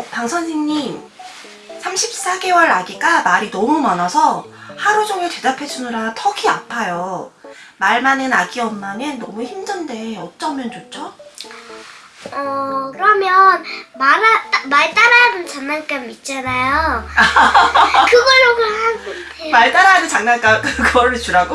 어, 방 선생님 34개월 아기가 말이 너무 많아서 하루 종일 대답해 주느라 턱이 아파요. 말 많은 아기 엄마는 너무 힘든데 어쩌면 좋죠? 어, 그러면 말, 말 따라하는 장난감 있잖아요. 그걸로 하면 돼요. 말 따라하는 장난감 그거를 주라고?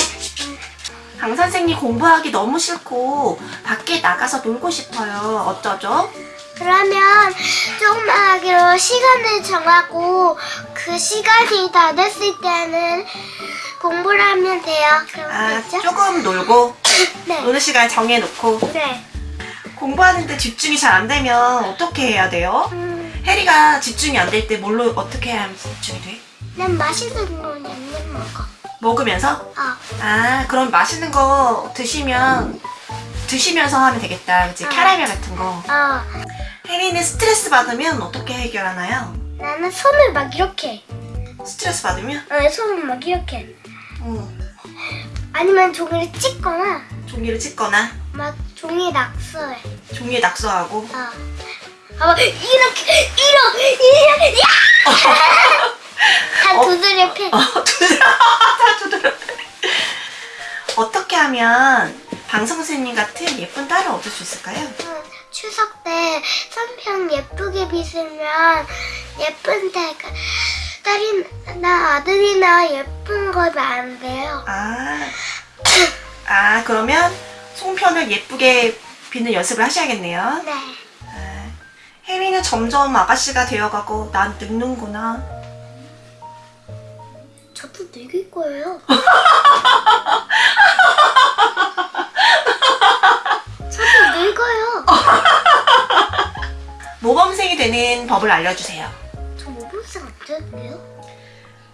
방 선생님 공부하기 너무 싫고 밖에 나가서 놀고 싶어요. 어쩌죠? 그러면 조금만 하기로 시간을 정하고 그 시간이 다 됐을 때는 공부를 하면 돼요. 그럼 아? 조금 놀고 네. 노는 시간 정해놓고 네. 공부하는데 집중이 잘 안 되면 어떻게 해야 돼요? 음, 해리가 집중이 안 될 때 뭘로 어떻게 해야 집중이 돼? 난 맛있는 거 냠냠 먹어. 먹으면서? 아, 아 그럼 맛있는 거 드시면 드시면서 하면 되겠다 그치? 아. 캐러멜 같은 거 어. 혜리는 스트레스 받으면 어떻게 해결하나요? 나는 손을 막 이렇게. 스트레스 받으면? 어, 손을 막 이렇게. 어, 아니면 종이를 찍거나 종이를 찢거나 막 종이 낙서해. 종이에 낙서하고 어. 아, 이렇게, 이렇게, 이렇게, 야! 다 어? 두드려 패. 어, 두드려 다 두드려 어떻게 하면 방 선생님 같은 예쁜 딸을 얻을 수 있을까요? 응, 추석 때 선평 예쁘게 빗으면 예쁜 딸가 딸이나 아들이나 예쁜 거는 안 돼요. 아, 아 그러면 송편을 예쁘게 빚는 연습을 하셔야겠네요 네. 아, 혜리는 점점 아가씨가 되어가고 난 늙는구나 저도 늙을 거예요. 모범생이 되는 법을 알려주세요 저 모범생 안 되는데요?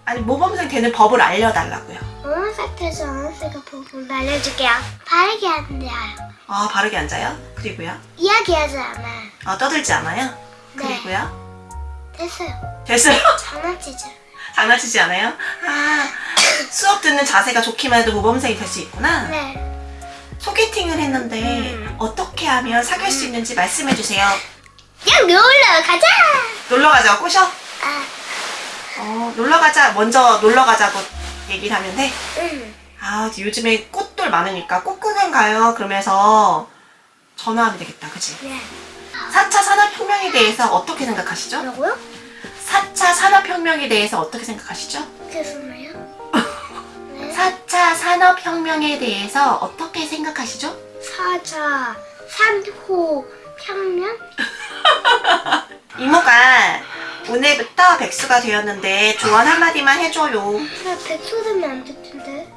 아니 모범생 되는 법을 알려달라고요 모범생 돼서 아는새가 보고 알려줄게요. 바르게 앉아요. 아 바르게 앉아요 그리고요 이야기하지 않아요. 아 떠들지 않아요 네. 그리고요 됐어요. 됐어요 장난치지 않아요. 장난치지 않아요 아 수업 듣는 자세가 좋기만 해도 모범생이 될 수 있구나 네. 소개팅을 했는데 음. 어떻게 하면 사귈 수 있는지 말씀해 주세요 그냥 놀러 가자! 놀러 가자고 꼬셔 아, 어 놀러 가자 먼저 놀러 가자고 얘기를 하면 돼 응. 아, 요즘에 꽃들 많으니까 꽃구경 가요. 그러면서 전화하면 되겠다. 그치? 네. 4차 산업혁명에 대해서 어떻게 생각하시죠? 뭐라고요? 4차 산업혁명에 대해서 어떻게 생각하시죠? 네. 4차 산업혁명에 대해서 어떻게 생각하시죠? 사자, 산호, 평면? 이모가 오늘부터 백수가 되었는데 조언 한마디만 해줘요. 나 백수 되면 안 될 텐데.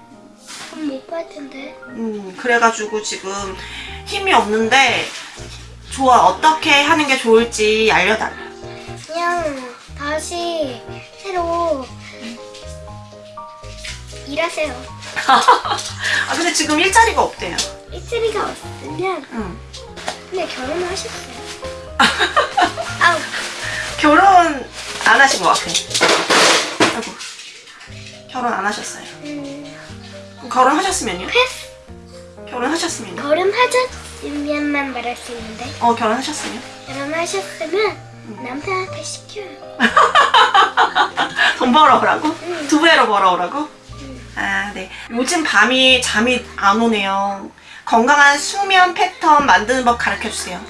돈못 받을 텐데. 음, 그래가지고 지금 힘이 없는데 좋아. 어떻게 하는 게 좋을지 알려달라. 그냥 다시 새로 일하세요. 아, 근데 지금 일자리가 없대요. 일자리가 없으면 응. 근데 결혼을 하셨어요. 아우, 결혼 안 하신 것 같아. 아이고. 결혼 안 하셨어요. 음, 결혼하셨으면요? 패스. 결혼하셨으면요? 결혼하셨으면만 말할 수 있는데 어, 결혼하셨으면? 결혼하셨으면 남편한테 시켜요. 돈 벌어오라고? 응. 두 배로 벌어오라고? 응. 아, 네. 요즘 밤이 잠이 안 오네요. 건강한 수면 패턴 만드는 법 가르쳐 주세요.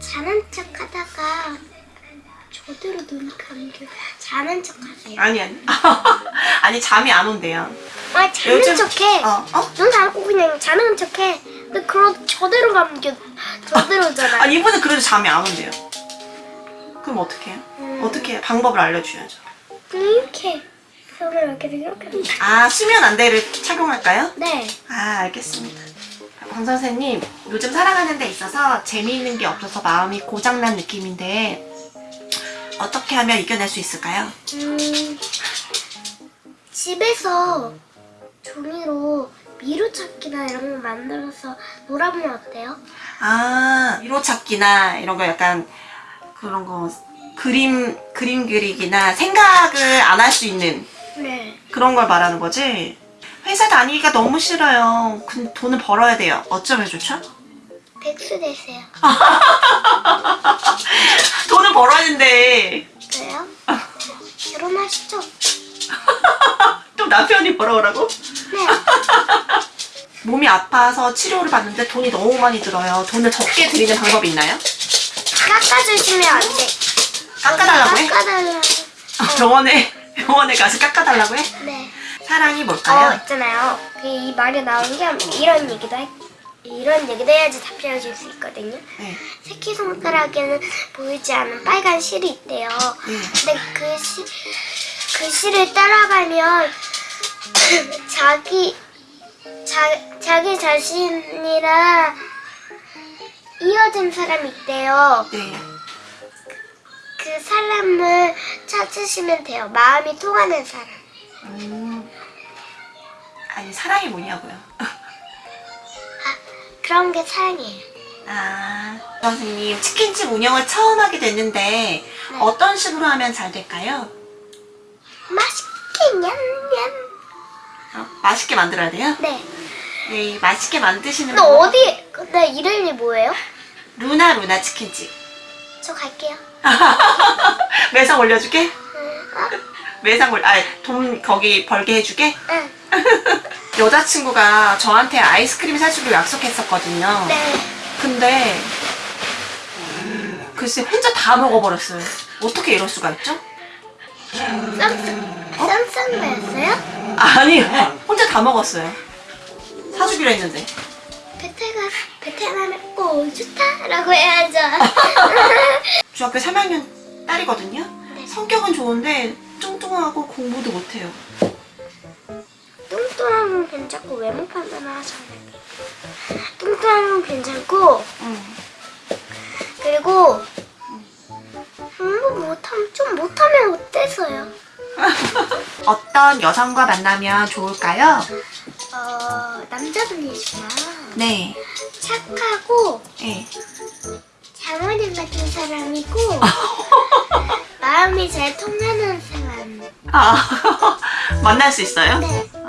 자는 척 하다가 저대로 눈 감겨 자는 척 하세요. 아니, 아니. 아니, 잠이 안 온대요. 아 자는 요즘- 척해. 어, 어? 눈 감고 그냥 자는 척해. 근데 그럼 저대로 감겨 저대로잖아. 아니, 이분은 그래도 잠이 안 온대요. 그럼 어떻게 해요? 음. 어떻게 해요? 방법을 알려주셔야죠. 이렇게 손을 이렇게 이렇게. 아, 수면 안대를 착용할까요? 네. 아, 알겠습니다. 강 선생님, 요즘 살아가는 데 있어서 재미있는 게 없어서 마음이 고장난 느낌인데 어떻게 하면 이겨낼 수 있을까요? 음, 집에서 종이로 미로찾기나 이런 거 만들어서 놀아보면 어때요? 아, 미로찾기나 이런 거 약간 그런 거 그림 그림 그리기나 생각을 안 할 수 있는 네. 그런 걸 말하는 거지. 회사 다니기가 너무 싫어요. 근데 돈을 벌어야 돼요. 어쩌면 좋죠? 백수 되세요. 돈을 벌었는데 그래요? 결혼하시죠? 또 남편이 벌어오라고? 네. 몸이 아파서 치료를 받는데 돈이 너무 많이 들어요. 돈을 적게 드리는 방법이 있나요? 깎아주시면 안 돼. 깎아달라고 해? 깎아달라고. 병원에 병원에 가서 깎아달라고 해? 네. 사랑이 어, 뭘까요? 있잖아요. 그이 말이 나온 게 이런 얘기도 할, 이런 얘기도 해야지 답변해줄 수 있거든요. 네. 새끼손가락에는 보이지 않는 빨간 실이 있대요. 네. 근데 그 실, 그 실을 따라가면 자기 자, 자기 자신이랑 이어진 사람이 있대요. 네. 그 사람을 찾으시면 돼요. 마음이 통하는 사람. 음. 아니 사랑이 뭐냐고요? 아, 그런 게 사랑이에요. 아 선생님 치킨집 운영을 처음 하게 됐는데 어떤 식으로 하면 잘 될까요? 맛있게 냠냠. 어, 맛있게 만들어야 돼요? 네. 네, 맛있게 만드시는 근데 방법- 어디? 근데 이름이 뭐예요? 루나 루나 치킨집 저 갈게요. 매상 올려줄게? 응. 어? 올, 아돈 거기 벌게 해주게? 응. 여자친구가 저한테 아이스크림 사주기로 약속했었거든요. 네. 근데 글쎄 혼자 다 먹어버렸어요. 어떻게 이럴 수가 있죠? 쌈쌈 쌈쌈이었어요? 아니 혼자 다 먹었어요. 사주기로 했는데. 베테가 베테랑은 오 좋다라고 해야죠. 중학교 3학년 딸이거든요. 네. 성격은 좋은데 뚱뚱하고 공부도 못해요. 뚱뚱하면 괜찮고 외모 판단을 하잖아요. 뚱뚱하면 괜찮고 응. 그리고 공부 못하면 좀 못하면 어때서요? 어떤 여성과 만나면 좋을까요? 어 남자분이시구나. 네. 착하고 네. 장모님 같은 사람이고 마음이 잘 통하는. 아 만날 수 있어요? 네.